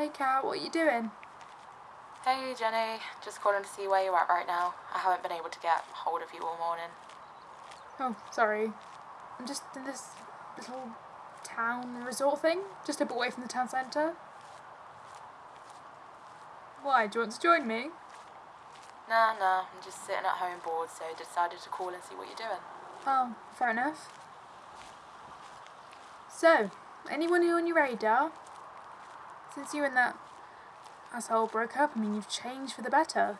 Hey Kat, what are you doing? Hey Jenny, just calling to see where you're at right now. I haven't been able to get hold of you all morning. Oh, sorry. I'm just in this little town resort thing, just a bit away from the town centre. Why, do you want to join me? Nah, nah, I'm just sitting at home bored, so decided to call and see what you're doing. Oh, fair enough. So, anyone on your radar? Since you and that asshole broke up, I mean, you've changed for the better.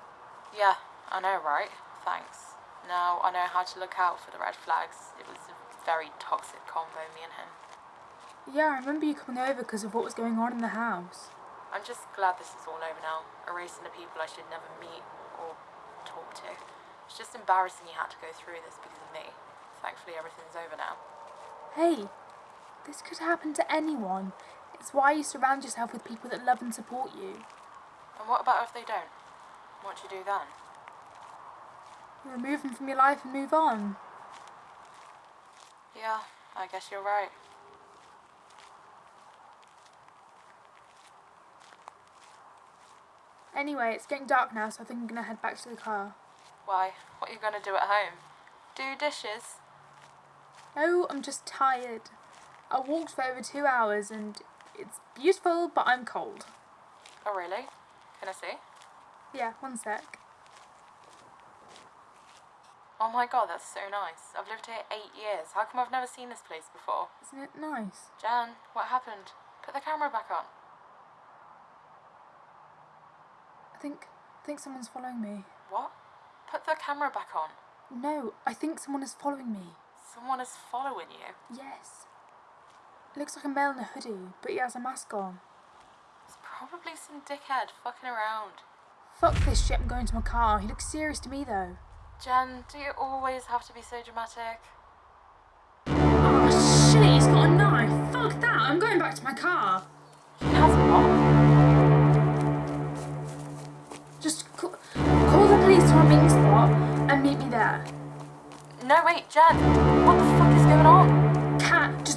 Yeah, I know, right? Thanks. Now I know how to look out for the red flags. It was a very toxic combo, me and him. Yeah, I remember you coming over because of what was going on in the house. I'm just glad this is all over now, erasing the people I should never meet or talk to. It's just embarrassing you had to go through this because of me. Thankfully, everything's over now. Hey, this could happen to anyone. It's why you surround yourself with people that love and support you. And what about if they don't? What do you do then? Remove them from your life and move on. Yeah, I guess you're right. Anyway, it's getting dark now, so I think I'm gonna head back to the car. Why? What are you going to do at home? Do dishes? No, I'm just tired. I walked for over two hours and it's beautiful, but I'm cold. Oh, really? Can I see? Yeah, one sec. Oh my god, that's so nice. I've lived here eight years. How come I've never seen this place before? Isn't it nice? Jan, what happened? Put the camera back on. I think I think someone's following me. What? Put the camera back on. No, I think someone is following me. Someone is following you. Yes. Looks like a male in a hoodie, but he has a mask on. It's probably some dickhead fucking around. Fuck this shit, I'm going to my car. He looks serious to me though. Jen, do you always have to be so dramatic? Oh shit, he's got a knife. Fuck that, I'm going back to my car. He has what? Just call, call the police to our meeting spot and meet me there. No, wait, Jen. What the fuck is going on?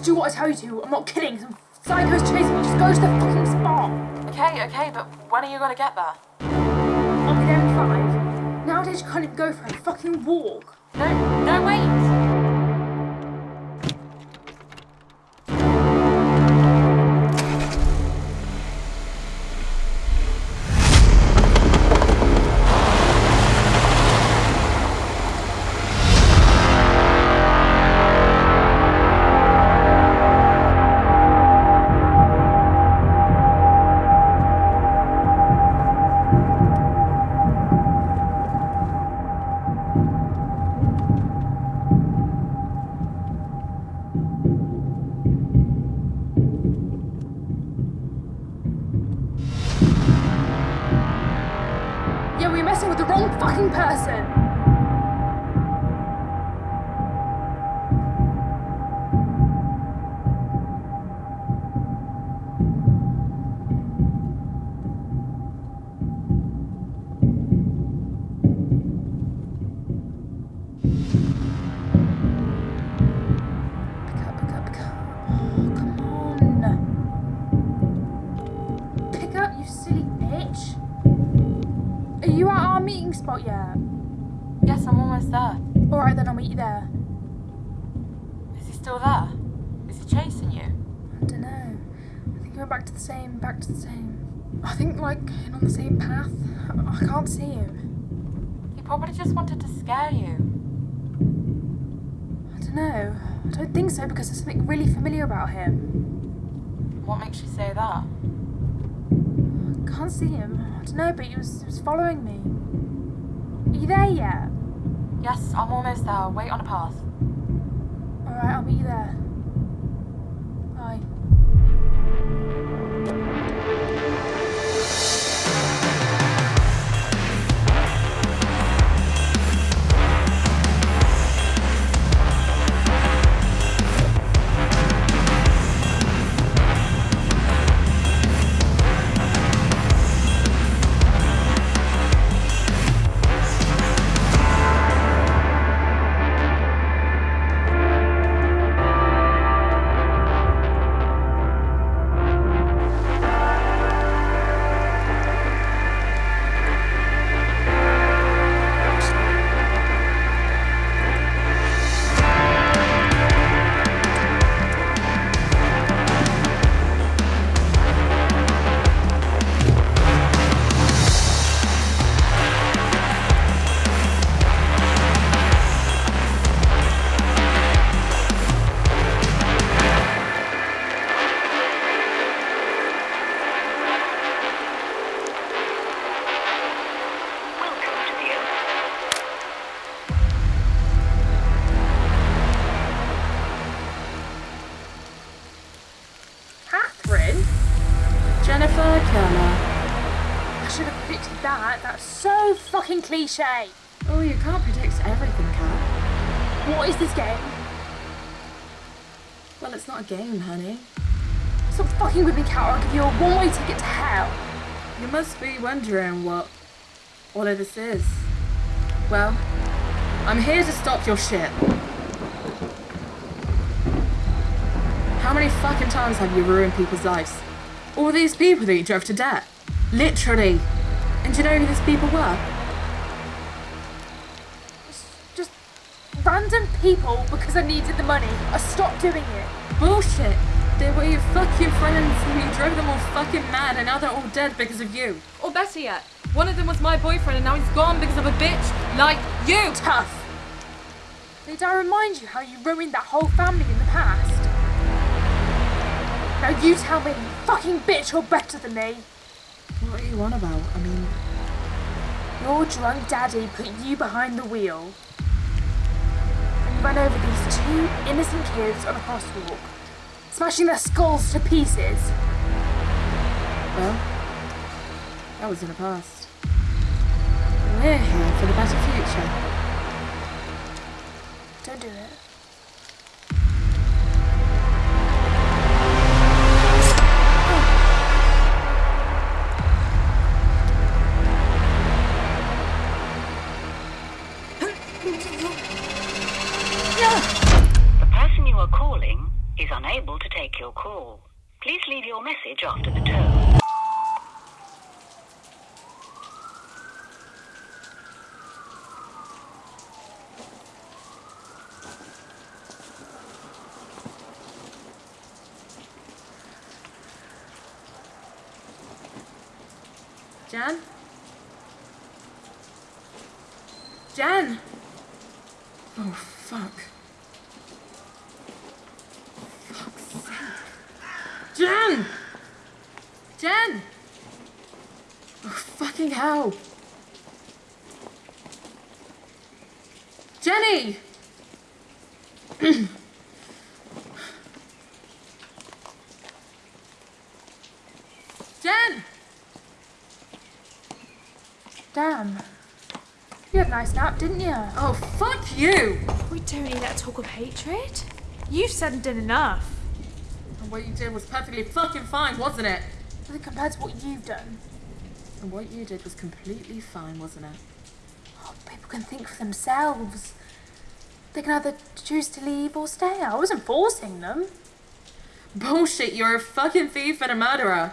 Just do what I tell you to. I'm not kidding. Some psycho's chasing me. Just go to the fucking spot. Okay, okay, but when are you gonna get there? I'll be there in five. Nowadays you can't even go for a fucking walk. No, no, wait! Spot yet? Yes, I'm almost there. Alright then, I'll meet you there. Is he still there? Is he chasing you? I don't know. I think we're back to the same, back to the same. I think, like, on the same path. I, I can't see him. He probably just wanted to scare you. I don't know. I don't think so because there's something really familiar about him. What makes you say that? I can't see him. I don't know, but he was, he was following me. Are you there yet? Yes, I'm almost there. Wait on a path. Alright, I'll meet you there. That. That's so fucking cliche. Oh, you can't predict everything, Kat. What is this game? Well, it's not a game, honey. Stop fucking with me, Kat, or I'll give you a one-way ticket to hell. You must be wondering what all of this is. Well, I'm here to stop your shit. How many fucking times have you ruined people's lives? All these people that you drove to death. Literally. And do you know who these people were? Just random people because I needed the money. I stopped doing it. Bullshit. They were your fucking friends and you drove them all fucking mad and now they're all dead because of you. Or better yet, one of them was my boyfriend and now he's gone because of a bitch like you. Tough. Did I remind you how you ruined that whole family in the past? Now you tell me, you fucking bitch, you're better than me. What are you on about? I mean, Your drunk daddy put you behind the wheel. And ran over these two innocent kids on a crosswalk, smashing their skulls to pieces. well, that was in the past. We're here for the better future. Don't do it. Calling is unable to take your call. Please leave your message after the tone. Jan? Jan! Oh, fuck. Jan! Jan! Oh, fucking hell. Jenny! Jen! Damn. You had a nice nap, didn't you? Oh, fuck you! We don't need that talk of hatred. You've said and done enough. And what you did was perfectly fucking fine, wasn't it? Nothing compared to what you've done. And what you did was completely fine, wasn't it? Oh, people can think for themselves. They can either choose to leave or stay. I wasn't forcing them. Bullshit, you're a fucking thief and a murderer.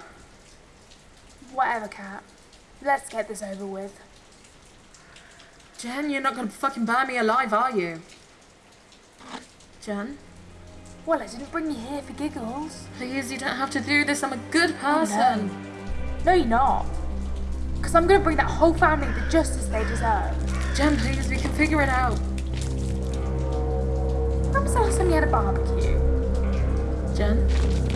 Whatever, Kat. Let's get this over with. Jen, you're not gonna fucking burn me alive, are you? Jen, Well, I didn't bring you here for giggles. please, you don't have to do this. I'm a good person. No, you're not. Because I'm going to bring that whole family the justice they deserve. Jen, please, we can figure it out. When was the last time you had a barbecue? Jen? Jen,